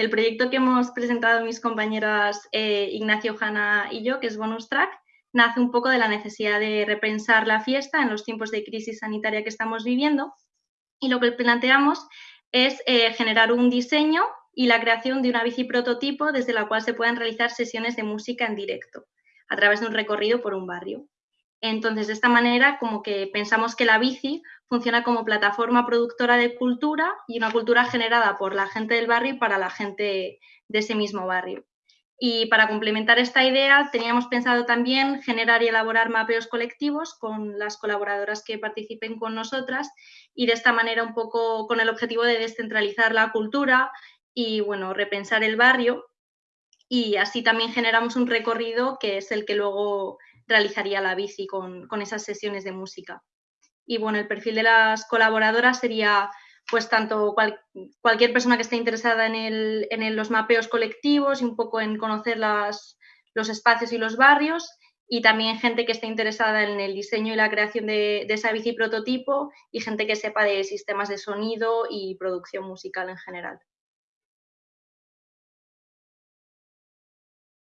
el proyecto que hemos presentado mis compañeras eh, Ignacio, Hanna y yo, que es Bonus Track, nace un poco de la necesidad de repensar la fiesta en los tiempos de crisis sanitaria que estamos viviendo. Y lo que planteamos es eh, generar un diseño y la creación de una bici prototipo desde la cual se puedan realizar sesiones de música en directo a través de un recorrido por un barrio. Entonces, de esta manera, como que pensamos que la bici funciona como plataforma productora de cultura y una cultura generada por la gente del barrio y para la gente de ese mismo barrio. Y para complementar esta idea, teníamos pensado también generar y elaborar mapeos colectivos con las colaboradoras que participen con nosotras y de esta manera un poco con el objetivo de descentralizar la cultura y, bueno, repensar el barrio. Y así también generamos un recorrido que es el que luego realizaría la bici con, esas sesiones de música. Y bueno, el perfil de las colaboradoras sería pues tanto cualquier persona que esté interesada en, los mapeos colectivos y un poco en conocer los espacios y los barrios y también gente que esté interesada en el diseño y la creación de, de, esa bici prototipo y gente que sepa de sistemas de sonido y producción musical en general.